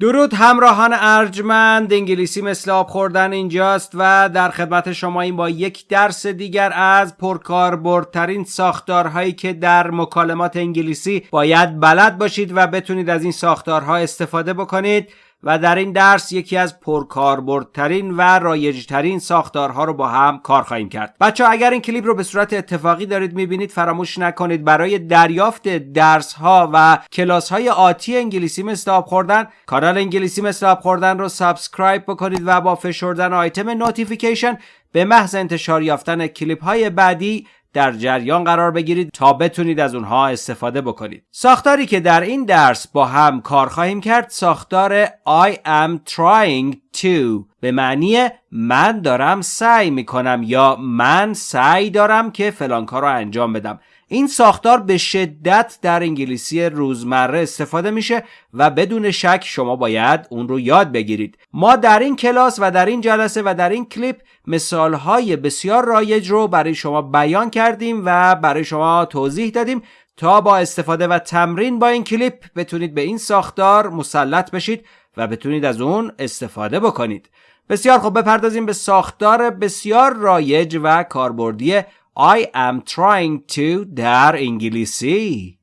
درود همراهان ارجمند انگلیسی مثل آب خوردن اینجاست و در خدمت شما این با یک درس دیگر از پرکاربردترین ساختارهایی که در مکالمات انگلیسی باید بلد باشید و بتونید از این ساختارها استفاده بکنید. و در این درس یکی از پرکاربردترین و رایجترین ساختارها رو با هم کار خواهیم کرد. بچه اگر این کلیپ رو به صورت اتفاقی دارید می‌بینید فراموش نکنید. برای دریافت درس ها و کلاس های آتی انگلیسی آب خوردن کانال انگلیسی آب خوردن رو subscribe بکنید و با فشردن آیتم notification به محض انتشار یافتن کلیپ های بعدی در جریان قرار بگیرید تا بتونید از اونها استفاده بکنید. ساختاری که در این درس با هم کار خواهیم کرد ساختار I am trying to. به معنی من دارم سعی می‌کنم یا من سعی دارم که فلان کار رو انجام بدم. این ساختار به شدت در انگلیسی روزمره استفاده میشه و بدون شک شما باید اون رو یاد بگیرید. ما در این کلاس و در این جلسه و در این کلیپ مثالهای بسیار رایج رو برای شما بیان کردیم و برای شما توضیح دادیم. تا با استفاده و تمرین با این کلیپ بتونید به این ساختار مسلط بشید و بتونید از اون استفاده بکنید. بسیار خوب بپردازیم به ساختار بسیار رایج و کاربردی I am trying to در انگلیسی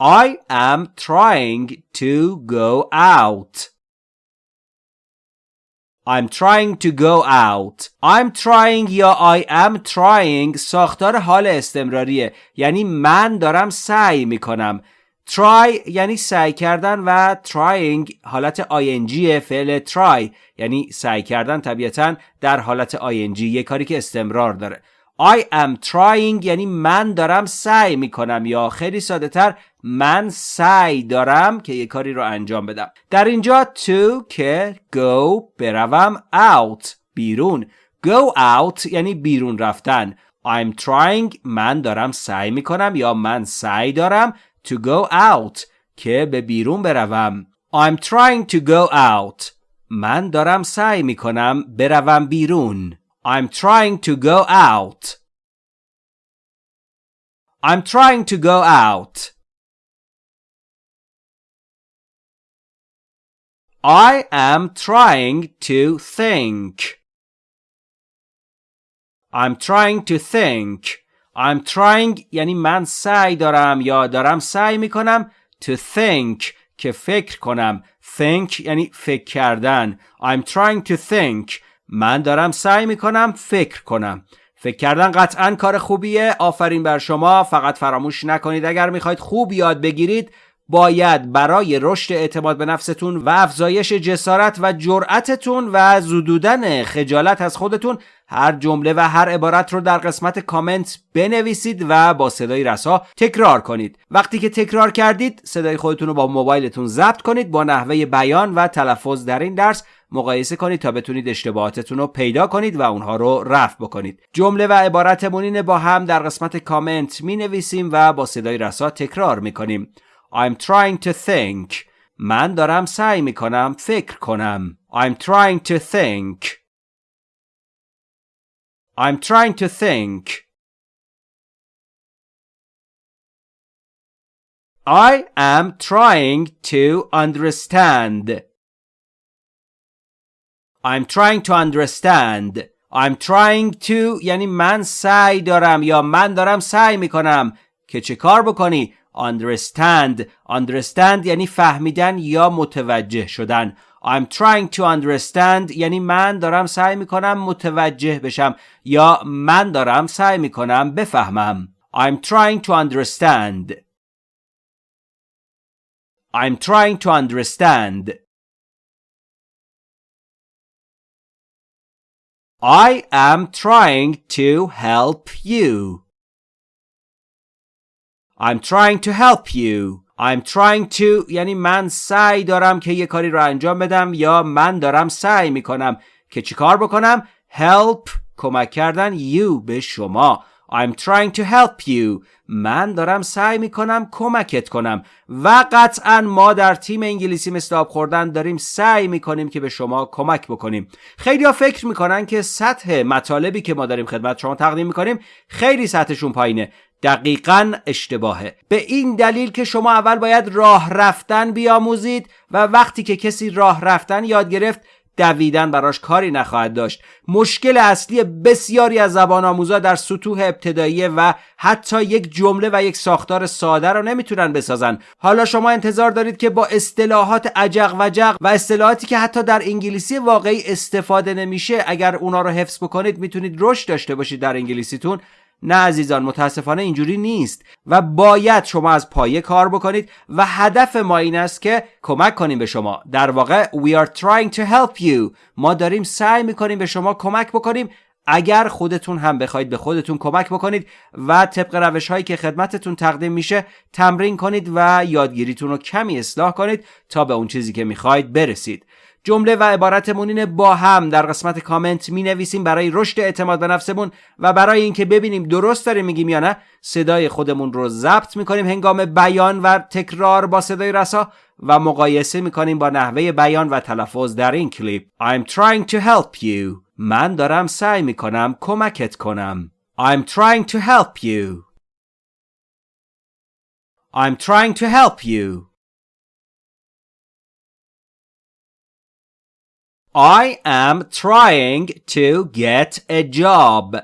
I am trying to go out. I'm trying to go out. I'm trying یا I am trying ساختار حال استمراریه یعنی من دارم سعی میکنم try یعنی سعی کردن و trying حالت ing فعل try یعنی سعی کردن طبیعتا در حالت ing یه کاری که استمرار داره. I am trying یعنی من دارم سعی می‌کنم یا خیلی ساده تر من سعی دارم که یه کاری رو انجام بدم. در اینجا to که go بروم out بیرون. Go out یعنی بیرون رفتن. I'm trying من دارم سعی می‌کنم یا من سعی دارم to go out که به بیرون بروم I'm trying to go out من دارم سعی می کنم بروم بیرون I'm trying to go out I'm trying to go out I am trying to think I'm trying to think I'm trying یعنی من سعی دارم یا دارم سعی می‌کنم to think که فکر کنم. Think یعنی فکر کردن. I'm trying to think. من دارم سعی می‌کنم فکر کنم. فکر کردن قطعا کار خوبیه. آفرین بر شما. فقط فراموش نکنید. اگر می‌خواید خوب یاد بگیرید باید برای رشد اعتماد به نفستون و افزایش جسارت و جرأتتون و زدودن خجالت از خودتون هر جمله و هر عبارت رو در قسمت کامنت بنویسید و با صدای رسا تکرار کنید. وقتی که تکرار کردید صدای خودتون رو با موبایلتون ضبط کنید با نحوه بیان و تلفظ در این درس مقایسه کنید تا بتونید اشتباهاتتون رو پیدا کنید و اونها رو رفع بکنید. جمله و عبارتمون با هم در قسمت کامنت می نویسیم و با صدای رسا تکرار می کنیم I'm trying to think من دارم سعی می کنم فکر کنم I'm trying to think I'm trying to think I am trying to understand I'm trying to understand I'm trying to یعنی من سعی دارم یا من دارم سعی می‌کنم که چه کار بکنی understand understand یعنی فهمیدن یا متوجه شدن I'm trying to understand یعنی من دارم سعی می‌کنم متوجه بشم یا من دارم سعی می‌کنم بفهمم I'm trying to understand I'm trying to understand I am trying to help you. I'm trying to help you. I'm trying to یعنی من سعی دارم که یه کاری رو انجام بدم یا من دارم سعی می‌کنم که چیکار بکنم؟ Help کمک کردن you به شما. I'm trying to help you. من دارم سعی می‌کنم کمکت کنم. و قطعا ما در تیم انگلیسی آب خوردن داریم سعی می‌کنیم که به شما کمک بکنیم. خیلی ها فکر می‌کنن که سطح مطالبی که ما داریم خدمت شما تقدیم می‌کنیم خیلی سطحشون پایینه. دقیقا اشتباهه. به این دلیل که شما اول باید راه رفتن بیاموزید و وقتی که کسی راه رفتن یاد گرفت دویدن براش کاری نخواهد داشت. مشکل اصلی بسیاری از زبان آموزا در سطوح ابتدایی و حتی یک جمله و یک ساختار ساده رو نمی‌تونن بسازن. حالا شما انتظار دارید که با اصطلاحات عجق و جق و اصطلاحاتی که حتی در انگلیسی واقعی استفاده نمیشه اگر اونا رو حفظ بکنید می‌تونید رشد داشته باشید در انگلیسیتون. نه عزیزان متاسفانه اینجوری نیست و باید شما از پایه کار بکنید و هدف ما این است که کمک کنیم به شما. در واقع we are trying to help you. ما داریم سعی می‌کنیم به شما کمک بکنیم. اگر خودتون هم بخواید به خودتون کمک بکنید و طبق روش هایی که خدمتتون تقدیم میشه تمرین کنید و یادگیریتون رو کمی اصلاح کنید تا به اون چیزی که می‌خواید برسید. جمله و عبارتمون اینه با هم. در قسمت کامنت می نویسیم برای رشد اعتماد به نفسمون و برای اینکه ببینیم درست داریم میگیم یا نه صدای خودمون رو ضبط می‌کنیم هنگام بیان و تکرار با صدای رسا و مقایسه می‌کنیم با نحوه بیان و تلفظ در این کلیپ. I'm trying to help you. من دارم سعی می‌کنم کمکت کنم. I'm trying to help you. I'm trying to help you. I am trying to get a job.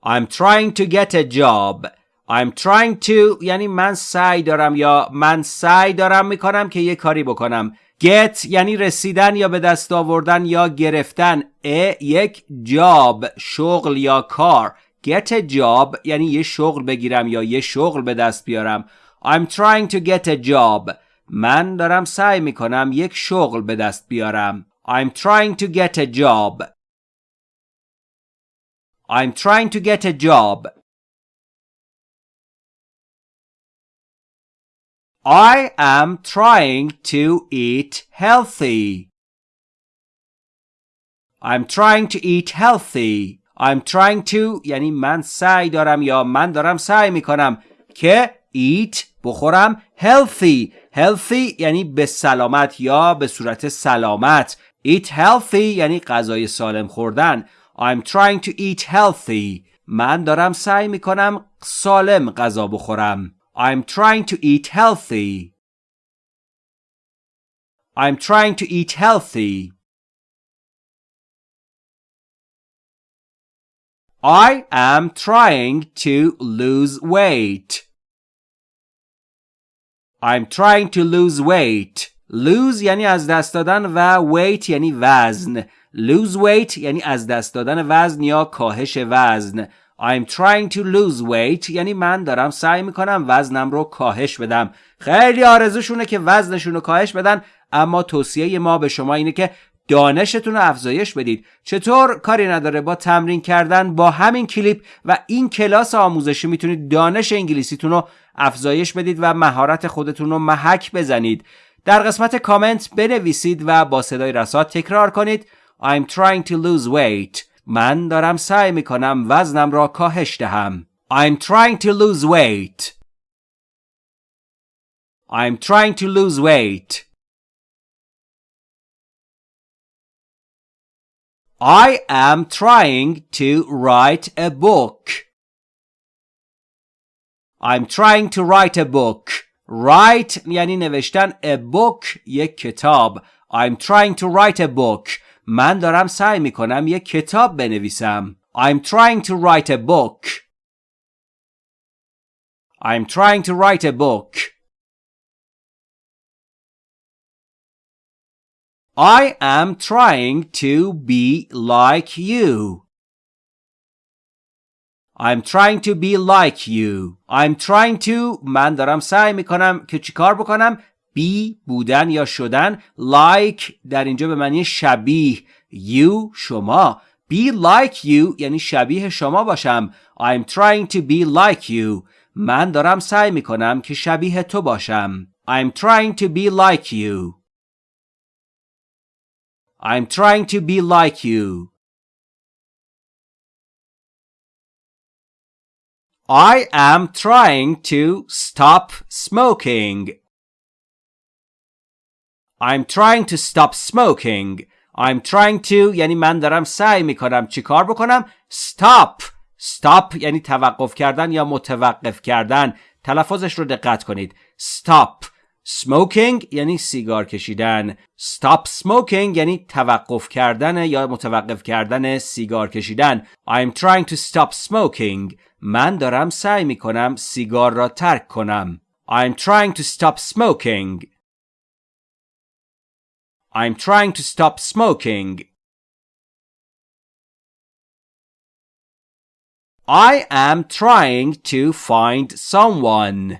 I'm trying to get a job. I'm trying to یعنی من سعی دارم یا من سعی دارم می‌کنم که یه کاری بکنم. Get یعنی رسیدن یا به دست آوردن یا گرفتن. A یک جاب شغل یا کار. Get a job یعنی یه شغل بگیرم یا یه شغل به دست بیارم. I'm trying to get a job. من دارم سعی می کنم یک شغل به دست بیارم. I'm trying to get a job. I'm trying to get a job. I am trying to eat healthy. I'm trying to eat healthy. I'm trying to یعنی من سعی دارم یا من دارم سعی می کنم که eat بخورم healthy healthy یعنی به سلامت یا به صورت سلامت eat healthy یعنی غذای سالم خوردن I'm trying to eat healthy من دارم سعی می کنم سالم غذا بخورم I'm trying to eat healthy I'm trying to eat healthy I am trying to lose weight I'm trying to lose weight. Lose یعنی از دست دادن و weight یعنی وزن. Lose weight یعنی از دست دادن وزن یا کاهش وزن. I'm trying to lose weight یعنی من دارم سعی می‌کنم وزنم رو کاهش بدم. خیلی آرزوشونه که وزنشون رو کاهش بدن اما توصیه ما به شما اینه که دانشتون رو افزایش بدید. چطور کاری نداره با تمرین کردن با همین کلیپ و این کلاس آموزشی می‌تونید دانش انگلیسیتون رو افزایش بدید و مهارت خودتون رو محک بزنید. در قسمت کامنت بنویسید و با صدای رسا تکرار کنید. I'm trying to lose weight. من دارم سعی می‌کنم وزنم را کاهش دهم. I'm trying to lose weight. I'm trying to lose weight. I am trying to write a book. I'm trying to write a book. Write یعنی نوشتن a book یک کتاب. I'm trying to write a book. من دارم سعی می کنم یک کتاب بنویسم. I'm trying to write a book. I'm trying to write a book. I am trying to be like you. I'm trying to be like you. I'm trying to من دارم سعی می‌کنم که چیکار بکنم be بودن یا شدن like در اینجا به معنی شبیه you شما be like you یعنی شبیه شما باشم I'm trying to be like you من دارم سعی می‌کنم که شبیه تو باشم I'm trying to be like you I'm trying to be like you. I am trying to stop smoking. I'm trying to stop smoking. I'm trying to یعنی من دارم سعی می‌کنم چیکار بکنم؟ Stop. Stop یعنی توقف کردن یا متوقف کردن. تلفظش رو دقت کنید. Stop. Smoking یعنی سیگار کشیدن. Stop smoking یعنی توقف کردن یا متوقف کردن سیگار کشیدن. I'm trying to stop smoking. من دارم سعی می کنم سیگار را ترک کنم I'm trying to stop smoking I'm trying to stop smoking I am trying to find someone.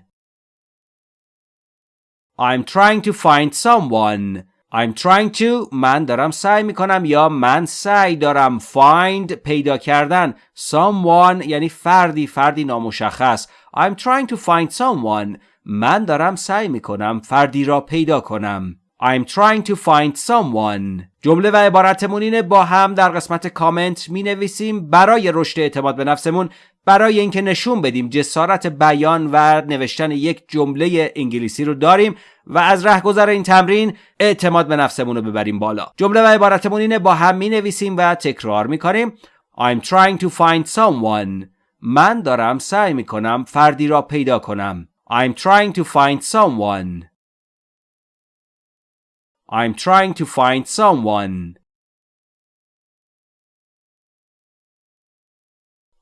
I'm trying to find someone. I'm trying to من دارم سعی می‌کنم یا من سعی دارم find پیدا کردن. Someone یعنی فردی فردی نامشخص. I'm trying to find someone. من دارم سعی می‌کنم فردی را پیدا کنم. I'm trying to find someone. جمله و عبارتمون اینه با هم در قسمت کامنت می نویسیم برای رشد اعتماد به نفسمون. برای اینکه نشون بدیم جسارت بیان و نوشتن یک جمله انگلیسی رو داریم و از رهگذر این تمرین اعتماد به نفسمون رو ببریم بالا. جمله و عبارتمون اینه با هم می نویسیم و تکرار می کنیم I'm trying to find someone. من دارم سعی می کنم فردی را پیدا کنم. I'm trying to find someone. I'm trying to find someone.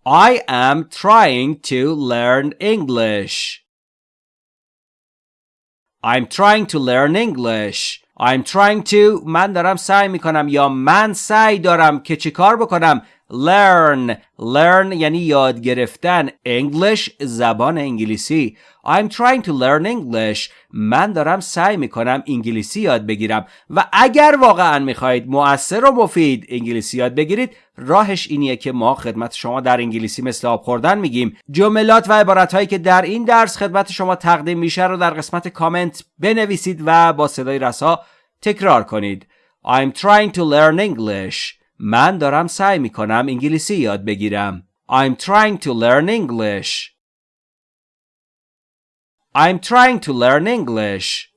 I am trying to learn English. I'm trying to learn English. I'm trying to من دارم سعی میکنم یا من سعی دارم که چی کار بکنم learn. Learn یعنی یاد گرفتن. English زبان انگلیسی. I'm trying to learn English. من دارم سعی می‌کنم انگلیسی یاد بگیرم. و اگر واقعا می‌خواهید مؤثر و مفید انگلیسی یاد بگیرید راهش اینیه که ما خدمت شما در انگلیسی مثل آب خوردن میگیم. جملات و عبارت که در این درس خدمت شما تقدیم میشه رو در قسمت کامنت بنویسید و با صدای رسا تکرار کنید. I'm trying to learn English. من دارم سعی می کنم انگلیسی یاد بگیرم. I'm trying to learn English. I'm trying to learn English.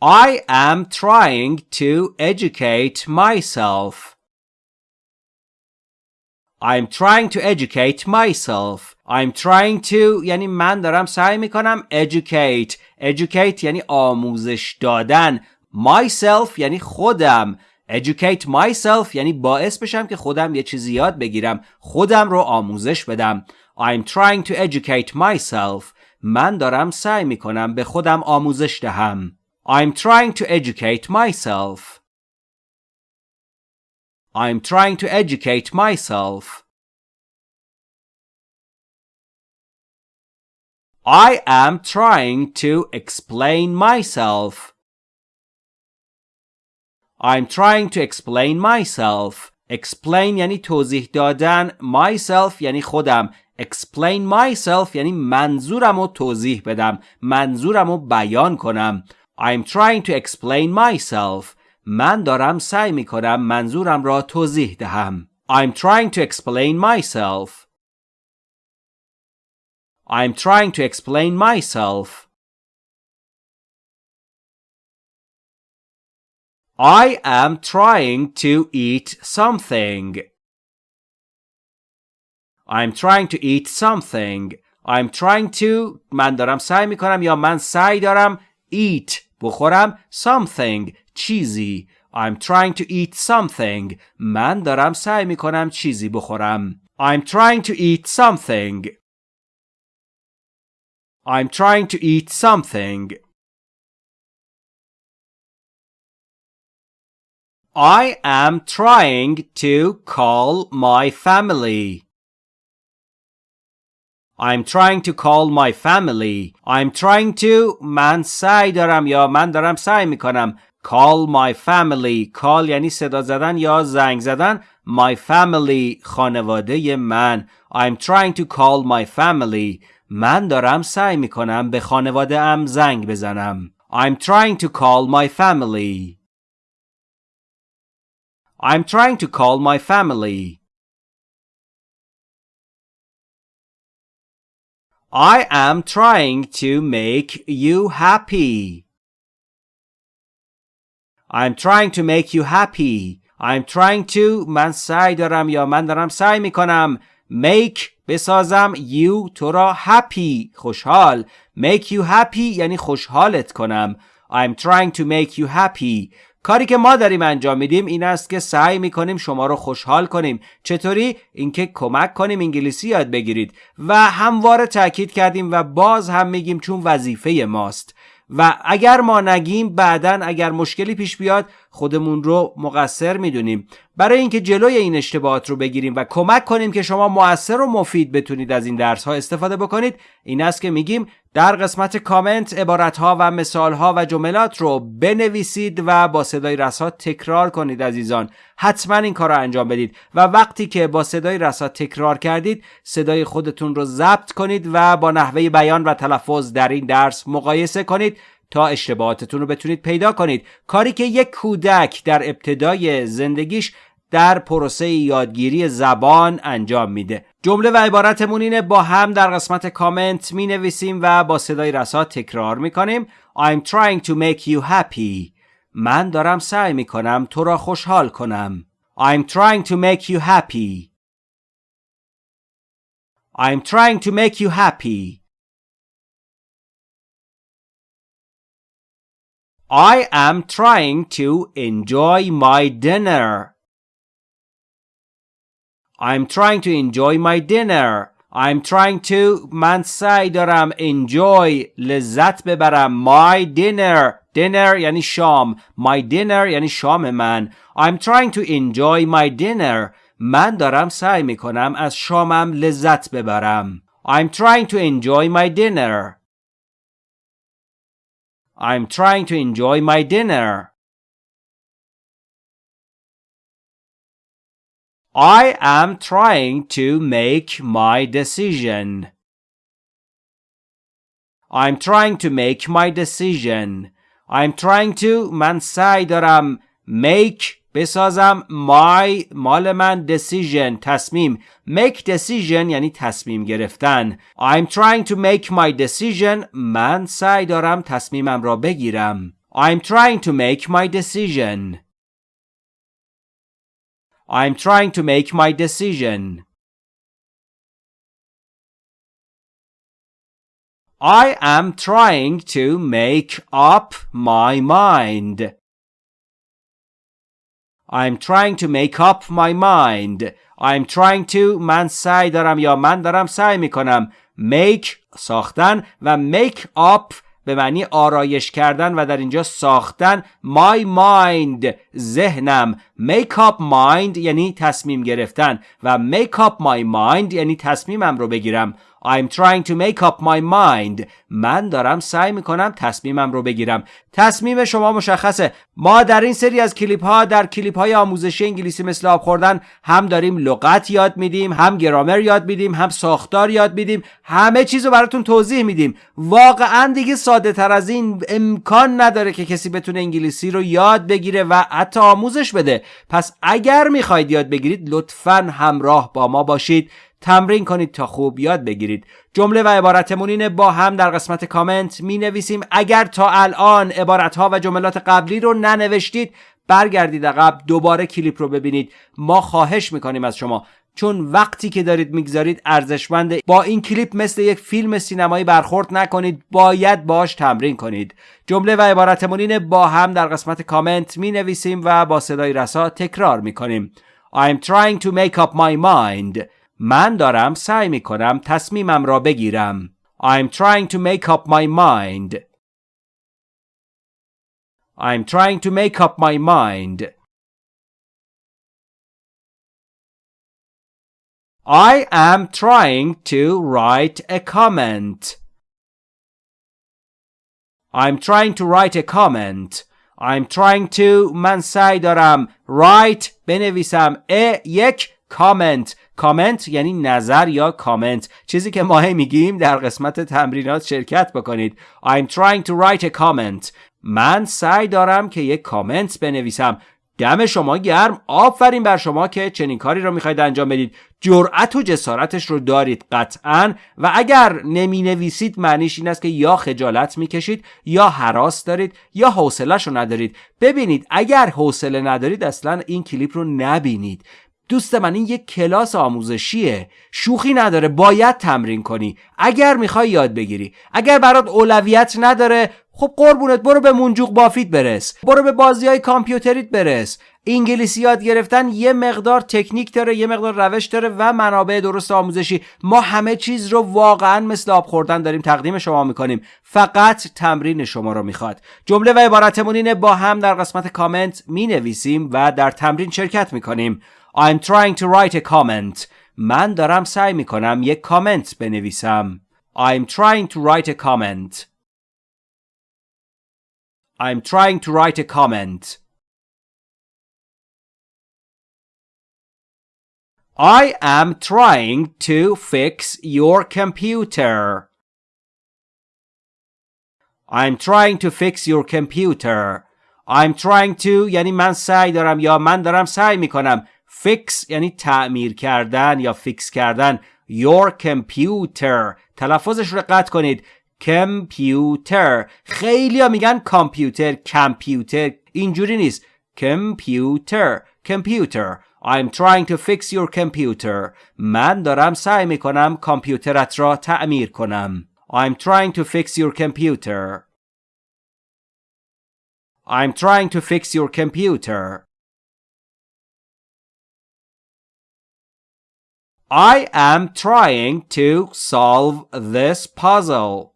I am trying to educate myself. I'm trying to educate myself. I'm trying to یعنی من دارم سعی می کنم educate. educate یعنی آموزش دادن. Myself یعنی خودم educate myself یعنی باعث بشم که خودم یه چیزی یاد بگیرم خودم رو آموزش بدم I'm trying to educate myself من دارم سعی می‌کنم به خودم آموزش دهم I'm trying to educate myself I'm trying to educate myself I am trying to explain myself I'm trying to explain myself. Explain یعنی توضیح دادن. Myself یعنی خودم. Explain myself یعنی منظورم رو توضیح بدم. منظورم رو بیان کنم. I'm trying to explain myself. من دارم سعی می کنم منظورم را توضیح دهم. I'm trying to explain myself. I'm trying to explain myself. I am trying to eat something. I'm trying to eat something. I'm trying to من دارم سعی میکنم یا من سعی دارم eat بخورم something چیزی I'm trying to eat something من دارم سعی میکنم چیزی بخورم I'm trying to eat something I'm trying to eat something I am trying to call my family. I'm trying to call my family. I'm trying to من سعی دارم یا من دارم سعی میکنم call my family call یعنی صدا زدن یا زنگ زدن my family خانواده من I'm trying to call my family من دارم سعی میکنم به خانواده ام زنگ بزنم I'm trying to call my family I'm trying to call my family. I am trying to make you happy. I'm trying to make you happy. I'm trying to من سعی دارم یا من دارم سعی می کنم make بسازم you تو را happy خوشحال make you happy یعنی خوشحالت کنم I'm trying to make you happy کاری که ما داریم انجام میدیم این است که سعی می‌کنیم شما رو خوشحال کنیم. چطوری؟ اینکه کمک کنیم انگلیسی یاد بگیرید و همواره تاکید کردیم و باز هم میگیم چون وظیفه ماست. و اگر ما نگیم بعدا اگر مشکلی پیش بیاد خودمون رو مقصر می‌دونیم. برای اینکه جلوی این اشتباهات رو بگیریم و کمک کنیم که شما موثر و مفید بتونید از این درس ها استفاده بکنید این است که میگیم در قسمت کامنت عبارت ها و مثال ها و جملات رو بنویسید و با صدای رسا تکرار کنید عزیزان. حتما این کار رو انجام بدید و وقتی که با صدای رسا تکرار کردید صدای خودتون رو ضبط کنید و با نحوه بیان و تلفظ در این درس مقایسه کنید. تا اشتباهاتتون رو بتونید پیدا کنید. کاری که یک کودک در ابتدای زندگیش در پروسه یادگیری زبان انجام میده. جمله و عبارتمون اینه با هم در قسمت کامنت می نویسیم و با صدای رسا تکرار می کنیم I'm trying to make you happy. من دارم سعی می کنم تو را خوشحال کنم. I'm trying to make you happy. I'm trying to make you happy. I am trying to enjoy my dinner. I'm trying to enjoy my dinner. I'm trying to من سعی دارم enjoy لذت ببرم my dinner dinner یعنی شام my dinner یعنی شام من I'm trying to enjoy my dinner من دارم سعی میکنم از شامم لذت ببرم I'm trying to enjoy my dinner I'm trying to enjoy my dinner. I am trying to make my decision. I'm trying to make my decision. I'm trying to من سعی دارم make بسازم my مال من decision تصمیم make decision یعنی تصمیم گرفتن I'm trying to make my decision من سعی دارم تصمیمم را بگیرم I'm trying to make my decision I'm trying to make my decision I am trying to make up my mind I'm trying to make up my mind. I'm trying to من سعی دارم یا من دارم سعی می‌کنم make ساختن و make up به معنی آرایش کردن و در اینجا ساختن my mind ذهنم. Make up mind یعنی تصمیم گرفتن و make up my mind یعنی تصمیمم رو بگیرم. I'm trying to make up my mind. من دارم سعی می‌کنم تصمیمم رو بگیرم. تصمیم شما مشخصه. ما در این سری از کلیپ ها در کلیپ های آموزشی انگلیسی مثل آب خوردن هم داریم لغت یاد میدیم هم گرامر یاد میدیم هم ساختار یاد میدیم همه چیز رو براتون توضیح میدیم. واقعا دیگه ساده تر از این امکان نداره که کسی بتونه انگلیسی رو یاد بگیره و حتی آموزش بده. پس اگر می‌خواید یاد بگیرید لطفا همراه با ما باشید. تمرین کنید تا خوب یاد بگیرید. جمله و عبارتمون اینه با هم در قسمت کامنت می نویسیم اگر تا الان عبارت ها و جملات قبلی رو ننوشتید برگردید عقب دوباره کلیپ رو ببینید. ما خواهش می‌کنیم از شما. چون وقتی که دارید می‌گذارید ارزشمنده. با این کلیپ مثل یک فیلم سینمایی برخورد نکنید. باید باش تمرین کنید. جمله و عبارتمون اینه با هم در قسمت کامنت می نویسیم و با صدای رسا تکرار می کنیم I'm trying to make up my mind. من دارم سعی می کنم تصمیمم را بگیرم. I'm trying to make up my mind. I'm trying to make up my mind. I am trying to write a comment. I'm trying to write a comment. I'm trying to من سعی دارم write بنویسم ا یک کامنت کامنت یعنی نظر یا کامنت چیزی که ما میگیم در قسمت تمرینات شرکت بکنید. I'm trying to write a comment. من سعی دارم که یک کامنت بنویسم. دم شما گرم. آفرین بر شما که چنین کاری رو می‌خواید انجام بدید. جرأت و جسارتش رو دارید قطعا. و اگر نمی نویسید معنیش این است که یا خجالت می‌کشید یا حراس دارید یا حوصلهش رو ندارید. ببینید اگر حوصله ندارید اصلا این کلیپ رو نبینید. دوست من این یک کلاس آموزشیه. شوخی نداره باید تمرین کنی. اگر می‌خوای یاد بگیری. اگر برات اولویت نداره خب قربونت برو به منجوق بافیت برس. برو به بازی های کامپیوتریت برس. انگلیسی یاد گرفتن یه مقدار تکنیک داره یه مقدار روش داره و منابع درست آموزشی. ما همه چیز رو واقعا مثل آب خوردن داریم تقدیم شما می‌کنیم. فقط تمرین شما رو می‌خواد. جمله و عبارتمون اینه با هم در قسمت کامنت می‌نویسیم و در تمرین شرکت می‌کنیم. I'm trying to write a comment من دارم سعی میکنم یک کامنت بنویسم I'm trying to write a comment I'm trying to write a comment I am trying to fix your computer. I'm trying to fix your computer. I'm trying to یعنی من سعی دارم یا من دارم سعی میکنم fix یعنی تعمیر کردن یا فیکس کردن your computer تلفظش رو قطع کنید کمپیوتر خیلی ها میگن کامپیوتر کمپیوتر اینجوری نیست کمپیوتر کمپیوتر I'm trying to fix your computer. من دارم سعی می کنم کامپیوترت را تعمیر کنم. I'm trying to fix your computer. I'm trying to fix your computer. I am trying to solve this puzzle.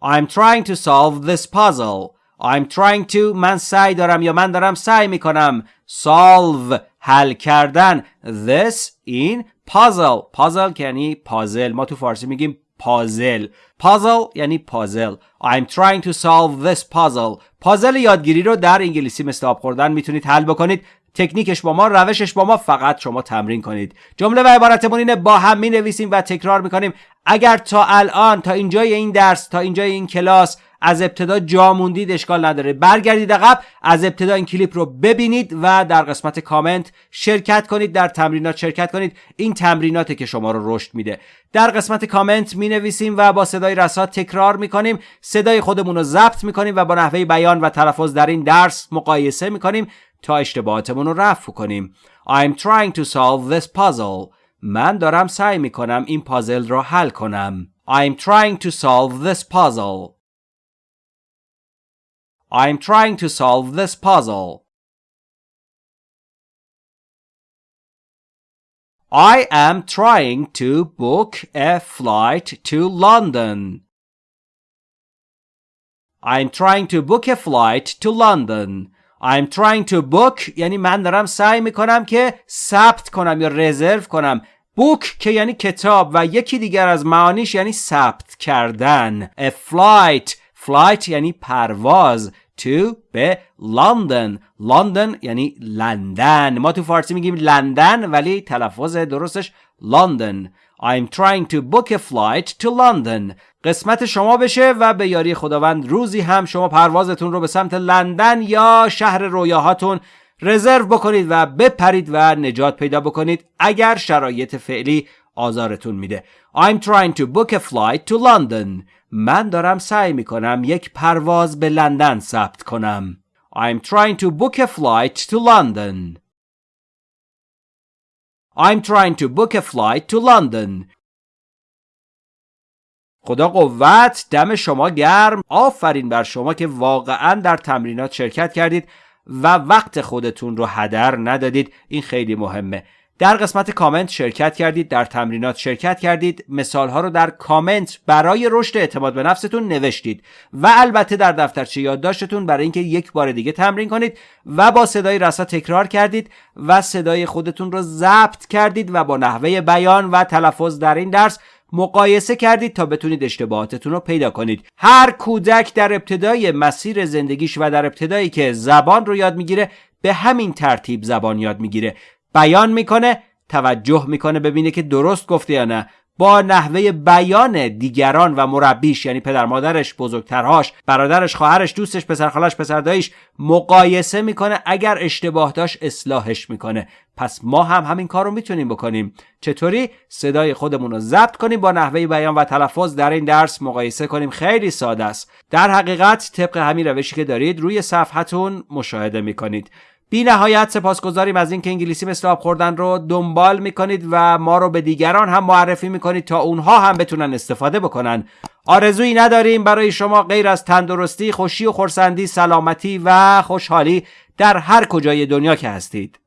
I'm trying to solve this puzzle. I'm trying to من سعی دارم یا من دارم سعی میکنم solve حل کردن this in puzzle puzzle یعنی پازل ما تو فارسی میگیم پازل puzzle یعنی پازل I'm trying to solve this puzzle پازل یادگیری رو در انگلیسی مثل آب خوردن میتونید حل بکنید تکنیکش با ما روشش با ما فقط شما تمرین کنید. جمله و عبارتمون اینه با هم می نویسیم و تکرار می‌کنیم. اگر تا الان تا اینجای این درس تا اینجای این کلاس از ابتدا جا موندید اشکال نداره. برگردید عقب از ابتدا این کلیپ رو ببینید و در قسمت کامنت شرکت کنید در تمرینات شرکت کنید. این تمریناته که شما رو رشد میده. در قسمت کامنت می نویسیم و با صدای رسا تکرار می کنیم صدای خودمون رو ضبط می کنیم و با نحوه بیان و تلفظ در این درس مقایسه می کنیم تا اشتباهاتمون رو رفع کنیم I'm trying to solve this puzzle من دارم سعی می کنم این پازل را حل کنم I'm trying to solve this puzzle I'm trying to solve this puzzle. I am trying to book a flight to London. I'm trying to book a flight to London. I'm trying to book. یعنی من دارم سعی می‌کنم که ثبت کنم یا رزرو کنم. بوک که یعنی کتاب و یکی دیگر از معانیش یعنی ثبت کردن. A flight. Flight یعنی پرواز. To به لندن لندن یعنی لندن. ما تو فارسی میگیم لندن ولی تلفظ درستش لندن I'm trying to book a flight to London. قسمت شما بشه و به یاری خداوند روزی هم شما پروازتون رو به سمت لندن یا شهر رویاهاتون رزرو بکنید و بپرید و نجات پیدا بکنید اگر شرایط فعلی آزارتون میده. I'm trying to book a flight to London. من دارم سعی می‌کنم یک پرواز به لندن ثبت کنم. I'm trying to book a flight to London. I'm trying to book a flight to London. خدا قوت دم شما گرم. آفرین بر شما که واقعا در تمرینات شرکت کردید و وقت خودتون رو هدر ندادید. این خیلی مهمه. در قسمت کامنت شرکت کردید در تمرینات شرکت کردید. مثال ها رو در کامنت برای رشد اعتماد به نفستون نوشتید. و البته در دفترچه یادداشتتون برای اینکه یک بار دیگه تمرین کنید و با صدای رسا تکرار کردید و صدای خودتون رو ضبط کردید و با نحوه بیان و تلفظ در این درس مقایسه کردید تا بتونید اشتباهاتتون رو پیدا کنید. هر کودک در ابتدای مسیر زندگیش و در ابتدایی که زبان رو یاد می‌گیره به همین ترتیب زبان یاد می‌گیره. بیان می‌کنه توجه می‌کنه ببینه که درست گفته یا نه. با نحوه بیان دیگران و مربیش یعنی پدر مادرش بزرگترهاش برادرش خواهرش دوستش پسر خالش پسر داییش مقایسه می‌کنه. اگر اشتباه داشت اصلاحش می‌کنه. پس ما هم همین کار رو می‌تونیم بکنیم. چطوری؟ صدای خودمون رو ضبط کنیم با نحوه بیان و تلفظ در این درس مقایسه کنیم. خیلی ساده است. در حقیقت طبق همین روشی که دارید روی صفحتون مشاهده می‌کنید. بی نهایت سپاسگزاریم از اینکه انگلیسی مثل آب خوردن رو دنبال می‌کنید و ما رو به دیگران هم معرفی می‌کنید تا اونها هم بتونن استفاده بکنن. آرزویی نداریم برای شما غیر از تندرستی، خوشی و خورسندی، سلامتی و خوشحالی در هر کجای دنیا که هستید.